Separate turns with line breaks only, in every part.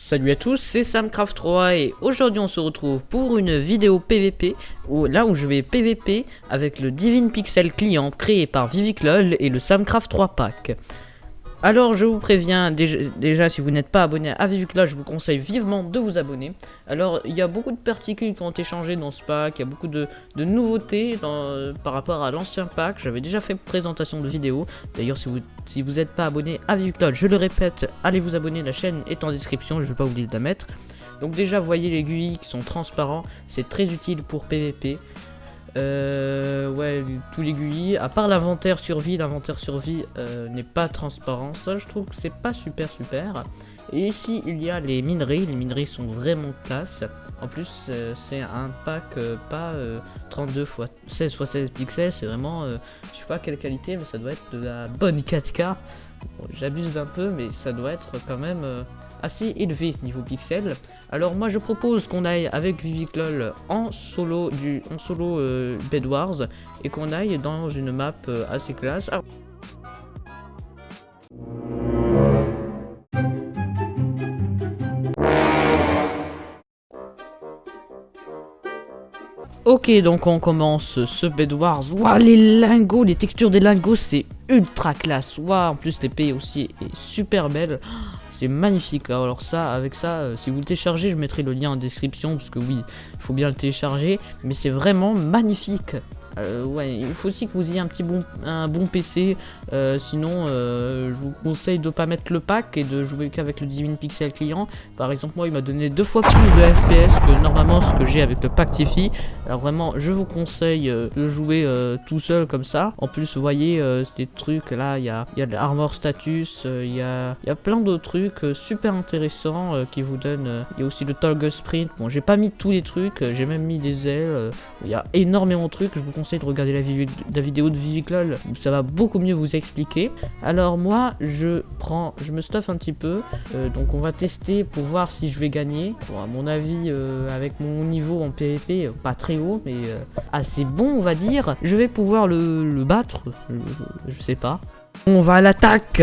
Salut à tous, c'est Samcraft3 et aujourd'hui on se retrouve pour une vidéo PVP où, là où je vais PVP avec le Divine Pixel client créé par Viviclol et le Samcraft 3 pack. Alors je vous préviens, déjà, si vous n'êtes pas abonné à Viviclol, je vous conseille vivement de vous abonner. Alors il y a beaucoup de particules qui ont été changées dans ce pack, il y a beaucoup de, nouveautés par rapport à l'ancien pack. J'avais déjà fait une présentation de vidéo. D'ailleurs si vous si n'êtes pas abonné à Viviclol, je le répète, allez vous abonner, la chaîne est en description, je ne vais pas oublier de la mettre. Donc déjà, voyez les GUI qui sont transparents, c'est très utile pour PVP. Euh, ouais, tous les GUI, à part l'inventaire survie, l'inventaire survie euh, n'est pas transparent. Ça, je trouve que c'est pas super super. Et ici, il y a les mineries. Les mineries sont vraiment classe. En plus, euh, c'est un pack pas 32 x 16 x 16 pixels. C'est vraiment, je sais pas quelle qualité, mais ça doit être de la bonne 4K. J'abuse un peu, mais ça doit être quand même assez élevé niveau pixels. Alors moi je propose qu'on aille avec Viviclol en solo du en solo euh, et qu'on aille dans une map euh, assez classe. Ok, donc on commence ce Bed Wars. Waouh, les lingots, les textures des lingots, c'est ultra classe. Waouh, en plus l'épée aussi est super belle. C'est magnifique. Alors ça, avec ça, euh, si vous le téléchargez, je mettrai le lien en description parce que oui, il faut bien le télécharger. Mais c'est vraiment magnifique. Euh, il faut aussi que vous ayez un petit bon, un bon PC, euh, sinon euh, je vous conseille de pas mettre le pack et de jouer qu'avec le Divine Pixel client. Par exemple, moi il m'a donné deux fois plus de FPS que normalement ce que j'ai avec le pack Tiffy. Alors vraiment, je vous conseille de jouer tout seul comme ça. En plus, vous voyez, ces trucs là, il y a, y a l'armor status, il y, a, y a plein d'autres trucs super intéressants qui vous donnent. Il y a aussi le Toggle Sprint. Bon, j'ai pas mis tous les trucs, j'ai même mis des ailes. Il y a énormément de trucs, je vous conseille de regarder la, vidéo de Viviclol, ça va beaucoup mieux vous expliquer. Alors moi, je prends, je me stuffe un petit peu, euh, donc on va tester pour voir si je vais gagner. Bon, à mon avis, euh, avec mon niveau en PvP, euh, pas très haut, mais assez bon, on va dire, je vais pouvoir le battre, je sais pas. On va à l'attaque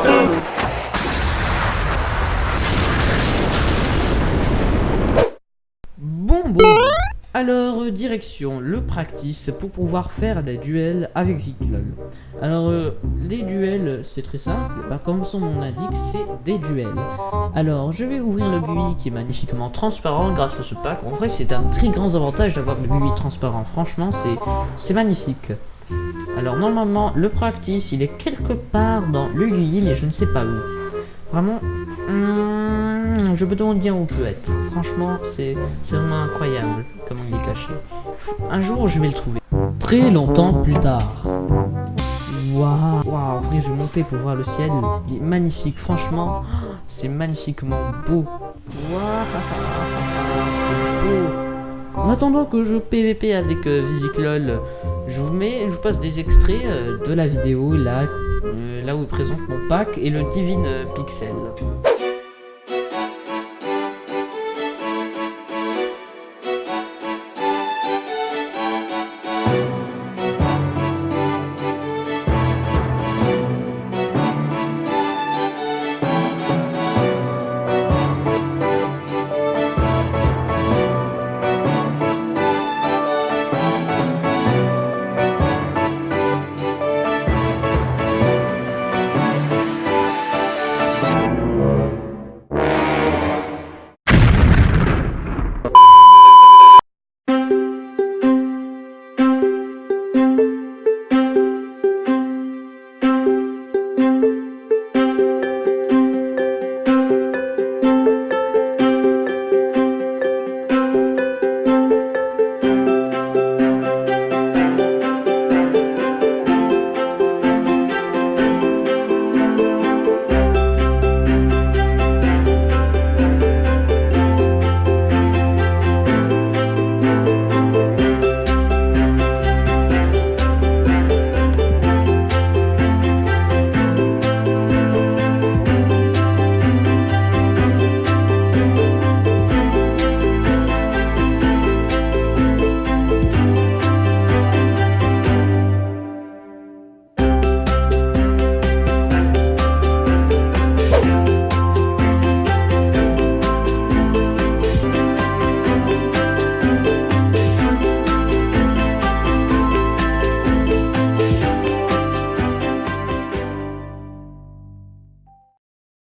Alors, euh, direction le practice pour pouvoir faire des duels avec Viclol. Alors, euh, les duels, c'est très simple. Bah, comme son nom l'indique, c'est des duels. Alors, je vais ouvrir le GUI qui est magnifiquement transparent grâce à ce pack. En vrai, c'est un très grand avantage d'avoir le GUI transparent. Franchement, c'est magnifique. Alors, normalement, le practice, il est quelque part dans le GUI, mais je ne sais pas où. Vraiment... Hmm, je me demande bien où peut être. Franchement, c'est vraiment incroyable comment il est caché. Un jour, je vais le trouver. Très longtemps plus tard. Waouh, wow, en vrai, je vais monter pour voir le ciel. Il est magnifique, franchement. C'est magnifiquement beau. Waouh, c'est beau. En attendant que je PVP avec euh, Viviclol, je vous mets, je vous passe des extraits euh, de la vidéo là, euh, là où il présente mon pack et le Divine Pixel.